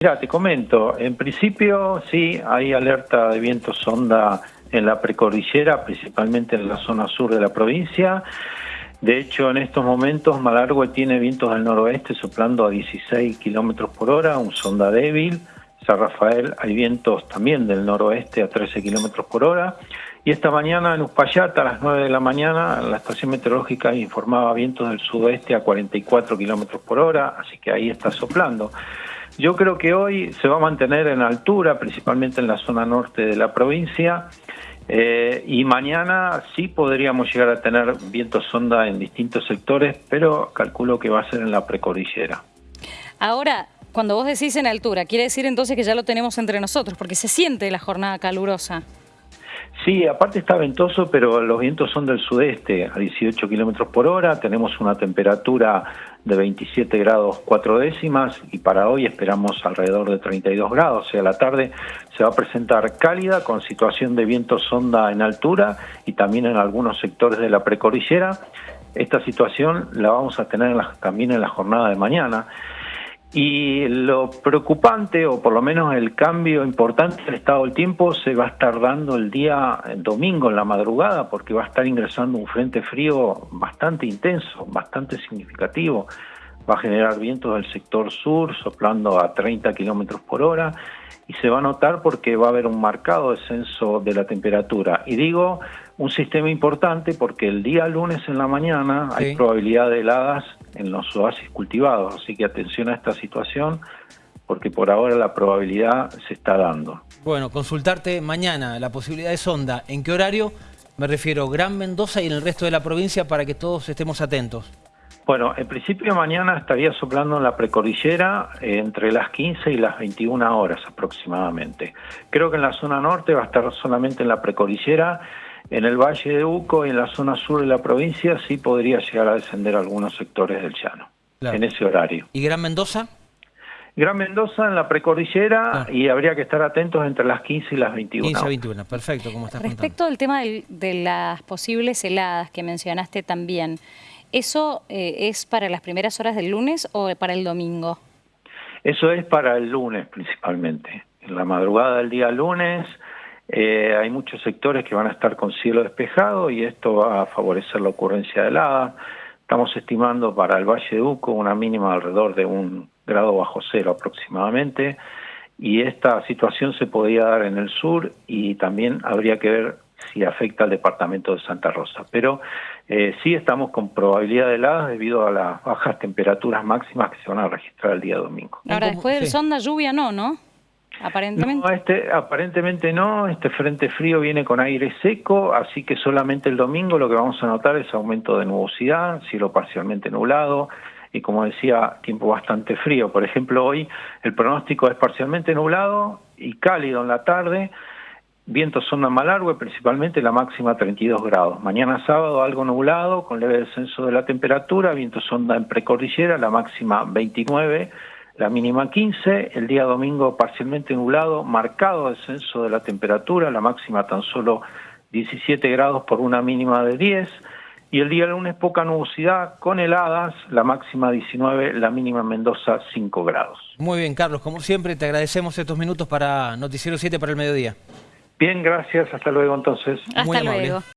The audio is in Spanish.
Mira, te comento, en principio sí hay alerta de viento sonda en la precordillera, principalmente en la zona sur de la provincia. De hecho, en estos momentos Malargüe tiene vientos del noroeste soplando a 16 kilómetros por hora, un sonda débil. San Rafael hay vientos también del noroeste a 13 kilómetros por hora. Y esta mañana en Uspallata, a las 9 de la mañana, la estación meteorológica informaba vientos del sudoeste a 44 kilómetros por hora, así que ahí está soplando. Yo creo que hoy se va a mantener en altura, principalmente en la zona norte de la provincia, eh, y mañana sí podríamos llegar a tener vientos sonda en distintos sectores, pero calculo que va a ser en la precordillera. Ahora, cuando vos decís en altura, quiere decir entonces que ya lo tenemos entre nosotros, porque se siente la jornada calurosa. Sí, aparte está ventoso, pero los vientos son del sudeste, a 18 kilómetros por hora. Tenemos una temperatura de 27 grados 4 décimas y para hoy esperamos alrededor de 32 grados. O sea, la tarde se va a presentar cálida con situación de viento sonda en altura y también en algunos sectores de la precordillera. Esta situación la vamos a tener también en la jornada de mañana. Y lo preocupante, o por lo menos el cambio importante del estado del tiempo, se va a estar dando el día domingo en la madrugada, porque va a estar ingresando un frente frío bastante intenso, bastante significativo. Va a generar vientos del sector sur, soplando a 30 kilómetros por hora, y se va a notar porque va a haber un marcado descenso de la temperatura. Y digo un sistema importante porque el día lunes en la mañana hay probabilidad de heladas en los oasis cultivados, así que atención a esta situación porque por ahora la probabilidad se está dando. Bueno, consultarte mañana la posibilidad de sonda, ¿en qué horario? Me refiero Gran Mendoza y en el resto de la provincia para que todos estemos atentos. Bueno, en principio mañana estaría soplando en la precordillera eh, entre las 15 y las 21 horas aproximadamente. Creo que en la zona norte va a estar solamente en la precordillera en el Valle de Uco y en la zona sur de la provincia sí podría llegar a descender algunos sectores del llano, en ese horario. ¿Y Gran Mendoza? Gran Mendoza en la precordillera y habría que estar atentos entre las 15 y las 21. 15 y 21, perfecto, como estás Respecto al tema de, las posibles heladas que mencionaste también, ¿eso eh, es para las primeras horas del lunes o para el domingo? Eso es para el lunes principalmente. En la madrugada del día lunes eh, hay muchos sectores que van a estar con cielo despejado y esto va a favorecer la ocurrencia de helada. Estamos estimando para el Valle de Uco una mínima alrededor de un grado bajo cero aproximadamente y esta situación se podría dar en el sur y también habría que ver si afecta al departamento de Santa Rosa. Pero eh, sí estamos con probabilidad de heladas debido a las bajas temperaturas máximas que se van a registrar el día domingo. Ahora, después del sonda lluvia no, ¿no? Aparentemente. No, este, aparentemente no, este frente frío viene con aire seco, así que solamente el domingo lo que vamos a notar es aumento de nubosidad, cielo parcialmente nublado y como decía, tiempo bastante frío. Por ejemplo, hoy el pronóstico es parcialmente nublado y cálido en la tarde, viento sonda malargue, principalmente la máxima 32 grados. Mañana sábado algo nublado, con leve descenso de la temperatura, viento sonda en precordillera, la máxima 29 la mínima 15, el día domingo parcialmente nublado, marcado descenso de la temperatura, la máxima tan solo 17 grados por una mínima de 10, y el día lunes poca nubosidad con heladas, la máxima 19, la mínima en Mendoza 5 grados. Muy bien, Carlos, como siempre te agradecemos estos minutos para Noticiero 7 para el mediodía. Bien, gracias, hasta luego entonces. Hasta luego.